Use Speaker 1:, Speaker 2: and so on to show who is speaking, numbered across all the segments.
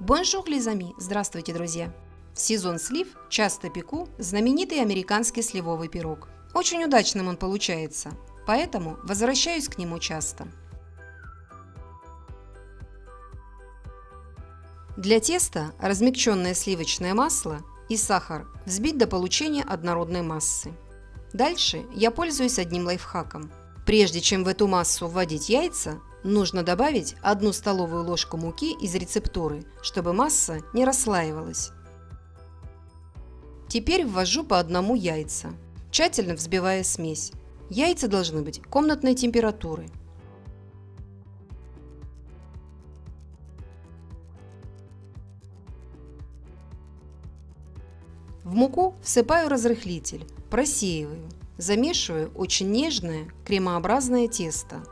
Speaker 1: Bonjour, les amis! Здравствуйте, друзья! В сезон слив часто пеку знаменитый американский сливовый пирог. Очень удачным он получается, поэтому возвращаюсь к нему часто. Для теста размягченное сливочное масло и сахар взбить до получения однородной массы. Дальше я пользуюсь одним лайфхаком. Прежде чем в эту массу вводить яйца, Нужно добавить одну столовую ложку муки из рецептуры, чтобы масса не расслаивалась. Теперь ввожу по одному яйца, тщательно взбивая смесь. Яйца должны быть комнатной температуры. В муку всыпаю разрыхлитель, просеиваю, замешиваю очень нежное кремообразное тесто.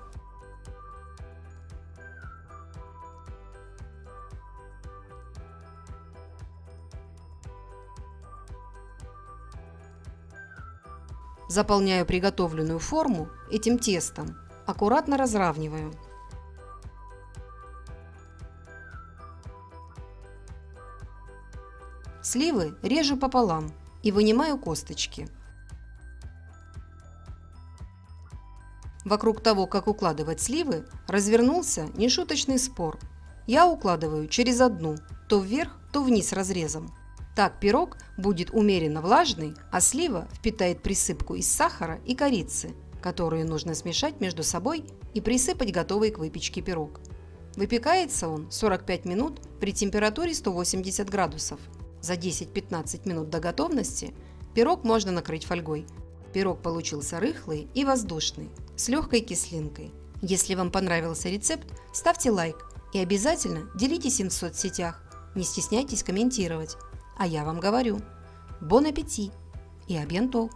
Speaker 1: Заполняю приготовленную форму этим тестом, аккуратно разравниваю. Сливы режу пополам и вынимаю косточки. Вокруг того, как укладывать сливы, развернулся нешуточный спор. Я укладываю через одну, то вверх, то вниз разрезом. Так пирог будет умеренно влажный, а слива впитает присыпку из сахара и корицы, которые нужно смешать между собой и присыпать готовый к выпечке пирог. Выпекается он 45 минут при температуре 180 градусов. За 10-15 минут до готовности пирог можно накрыть фольгой. Пирог получился рыхлый и воздушный, с легкой кислинкой. Если вам понравился рецепт, ставьте лайк и обязательно делитесь им в соцсетях. Не стесняйтесь комментировать. А я вам говорю, бон аппетит и абьянтол!